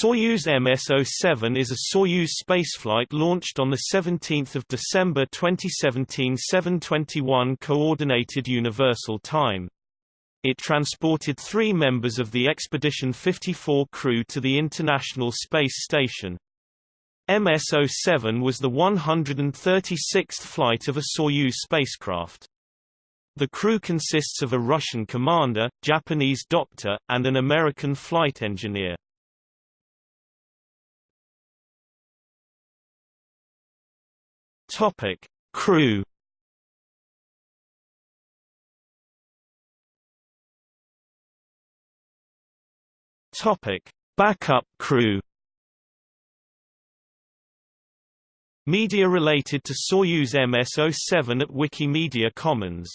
Soyuz MS-07 is a Soyuz spaceflight launched on 17 December 2017 721 Coordinated Universal Time. It transported three members of the Expedition 54 crew to the International Space Station. MS-07 was the 136th flight of a Soyuz spacecraft. The crew consists of a Russian commander, Japanese doctor, and an American flight engineer. Topic: Crew. Topic: Backup crew. Media related to Soyuz MS-07 at Wikimedia Commons